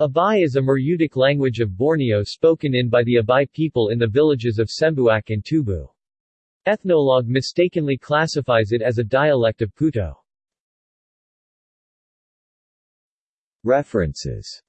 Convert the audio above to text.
Abai is a Murutic language of Borneo spoken in by the Abai people in the villages of Sembuak and Tubu. Ethnologue mistakenly classifies it as a dialect of Putoh. References